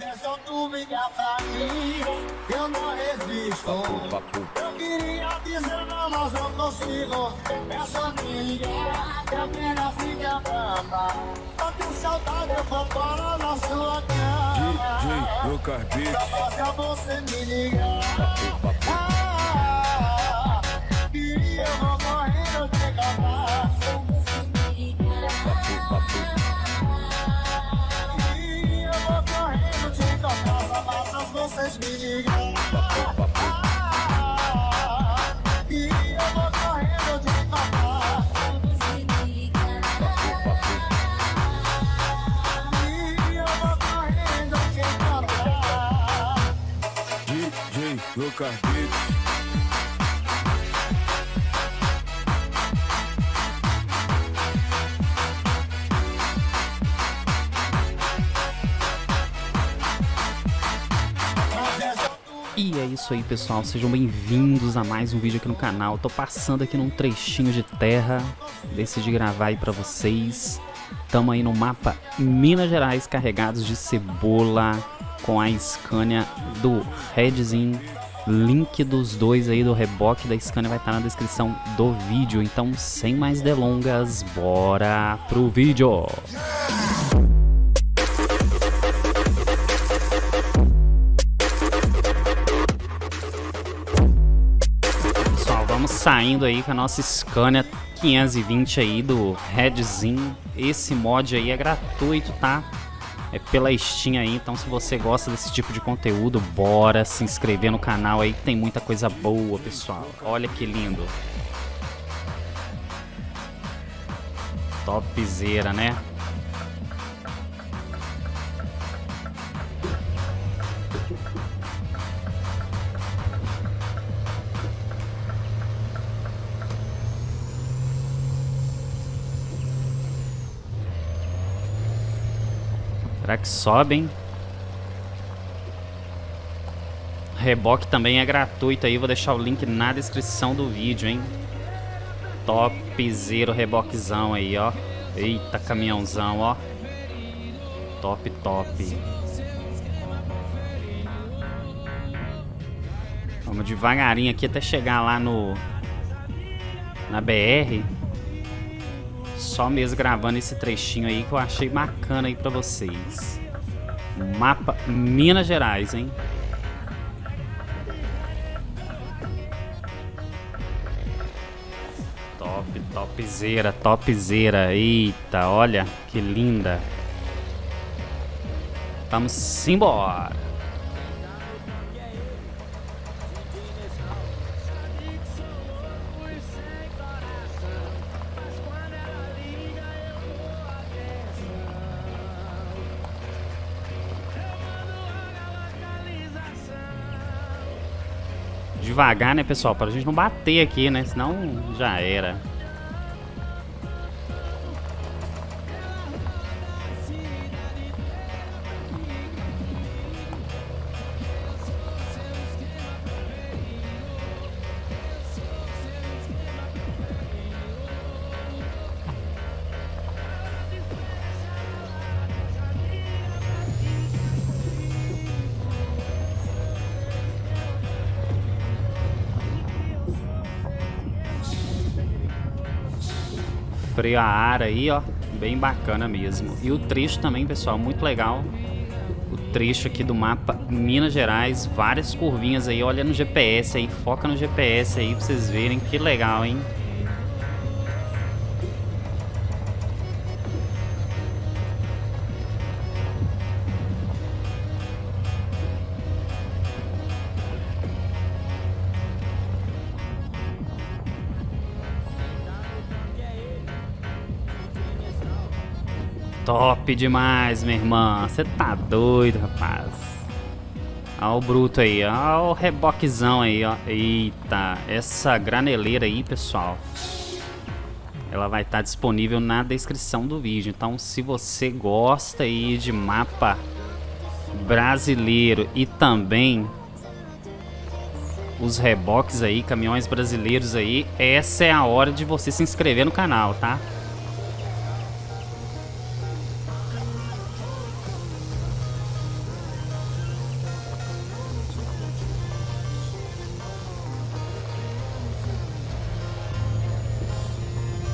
É só tu ligar pra mim, eu não resisto. Eu queria dizer não, mas não consigo. É só me ligar, que a pena fica brava. Tô com saudade, eu vou para na sua cama. DJ Lucas Beat. Só basta você me ligar. E é isso aí, pessoal. Sejam bem-vindos a mais um vídeo aqui no canal. Tô passando aqui num trechinho de terra. Decidi gravar aí pra vocês. Tamo aí no mapa Minas Gerais carregados de cebola com a Scania do Redzin. Link dos dois aí do reboque da Scania vai estar na descrição do vídeo. Então, sem mais delongas, bora pro vídeo. Pessoal, vamos saindo aí com a nossa Scania 520 aí do Redzin. Esse mod aí é gratuito, tá? É pela Steam aí, então se você gosta desse tipo de conteúdo, bora se inscrever no canal aí que tem muita coisa boa, pessoal. Olha que lindo. Topzera, né? Será que sobe, hein? Reboque também é gratuito aí, vou deixar o link na descrição do vídeo, hein? Topzero reboquezão aí, ó. Eita, caminhãozão, ó. Top, top. Vamos devagarinho aqui até chegar lá no... Na BR. Só mesmo gravando esse trechinho aí que eu achei bacana aí pra vocês. Mapa Minas Gerais, hein? Top, topzera, topzera. Eita, olha que linda. Vamos embora. Devagar, né, pessoal? Para a gente não bater aqui, né? Senão já era. Freio a ar aí, ó. Bem bacana mesmo. E o trecho também, pessoal, muito legal. O trecho aqui do mapa Minas Gerais, várias curvinhas aí. Olha no GPS aí, foca no GPS aí pra vocês verem que legal, hein? Top demais, minha irmã. Você tá doido, rapaz. Olha o bruto aí, olha o reboquezão aí, ó. Eita, essa graneleira aí, pessoal. Ela vai estar disponível na descrição do vídeo. Então, se você gosta aí de mapa brasileiro e também os reboques aí, caminhões brasileiros aí, essa é a hora de você se inscrever no canal, tá?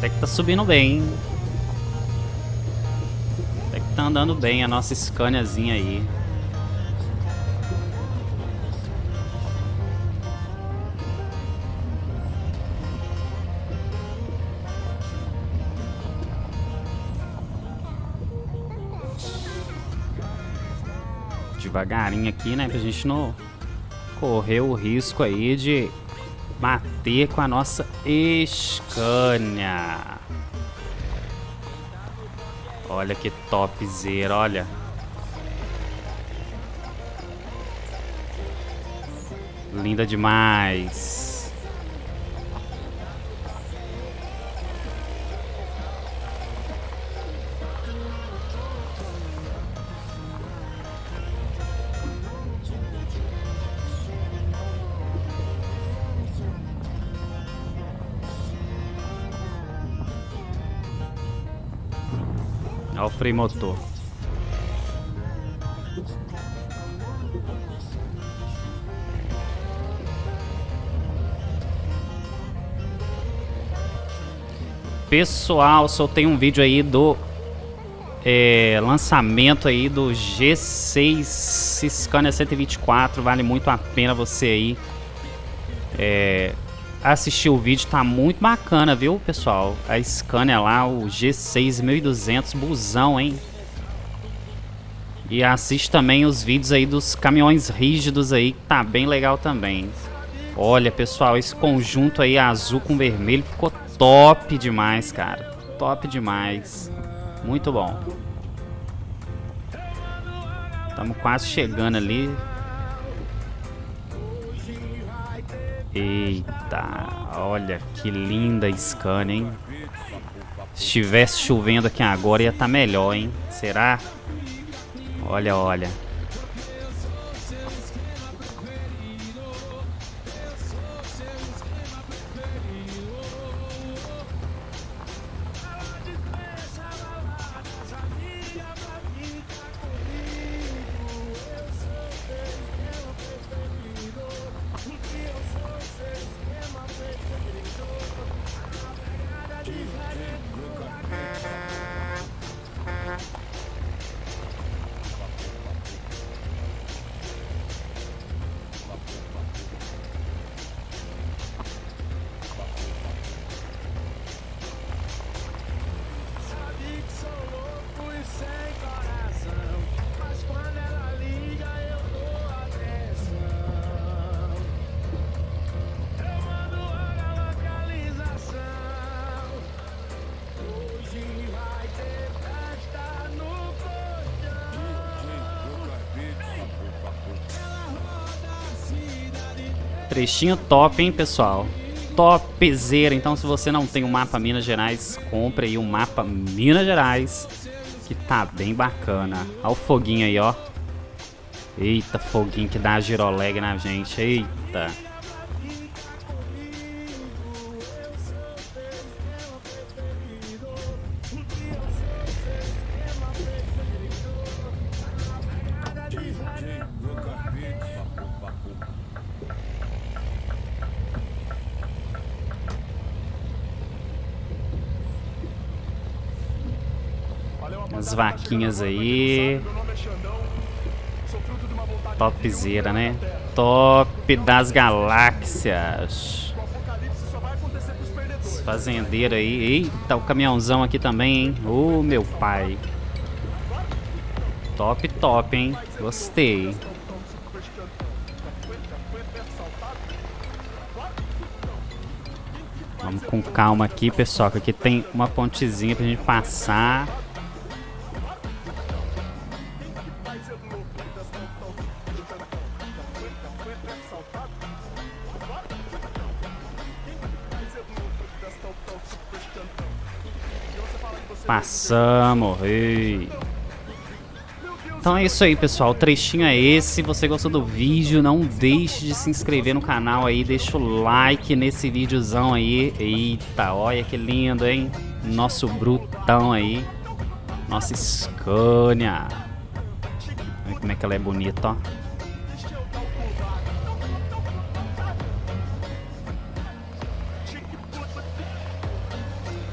Até que tá subindo bem? Até que tá andando bem a nossa Scaniazinha aí. devagarinho aqui, né? Pra gente não correr o risco aí de bater com a nossa Scania. Olha que topzera, olha. Linda demais. Olha o freio motor. Pessoal, soltei um vídeo aí do é, lançamento aí do G6 Scania 124. Vale muito a pena você aí é, assistir o vídeo, tá muito bacana, viu, pessoal? A Scania lá, o G6 1200 busão, hein? E assiste também os vídeos aí dos caminhões rígidos aí, que tá bem legal também. Olha, pessoal, esse conjunto aí azul com vermelho ficou top demais, cara. Top demais. Muito bom. Estamos quase chegando ali. Eita, olha que linda Scania, hein? Se estivesse chovendo aqui agora ia estar tá melhor, hein? Será? Olha, olha. Trechinho top, hein, pessoal? Topzera. Então, se você não tem o um mapa Minas Gerais, compre aí o um mapa Minas Gerais, que tá bem bacana. Olha o foguinho aí, ó. Eita, foguinho que dá giroleg na gente. Eita. As vaquinhas aí. Topzera, né? Top das galáxias. Os fazendeiros aí. Eita, o caminhãozão aqui também, hein? Ô, oh, meu pai. Top, top, hein? Gostei. Vamos com calma aqui, pessoal, que aqui tem uma pontezinha pra gente passar. Passamos. Ei. Então é isso aí, pessoal. O trechinho é esse. Se você gostou do vídeo, não deixe de se inscrever no canal aí. Deixa o like nesse videozão aí. Eita, olha que lindo, hein? Nosso brutão aí. Nossa Scania. Olha como é que ela é bonita, ó.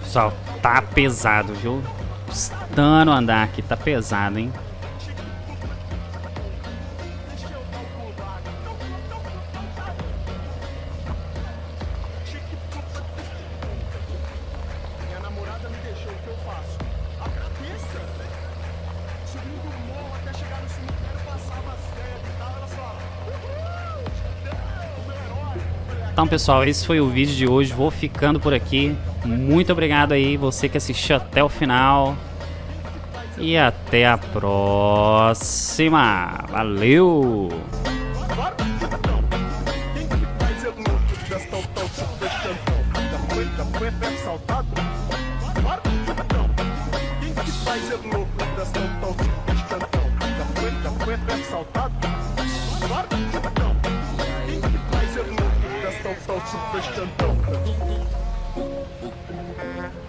Pessoal, tá pesado, viu? Custando andar aqui, tá pesado, hein? Então, pessoal, esse foi o vídeo de hoje. Vou ficando por aqui. Muito obrigado aí, você que assistiu até o final. E até a próxima. Valeu! Faz é louco, gastão tão super cantão? Thank you.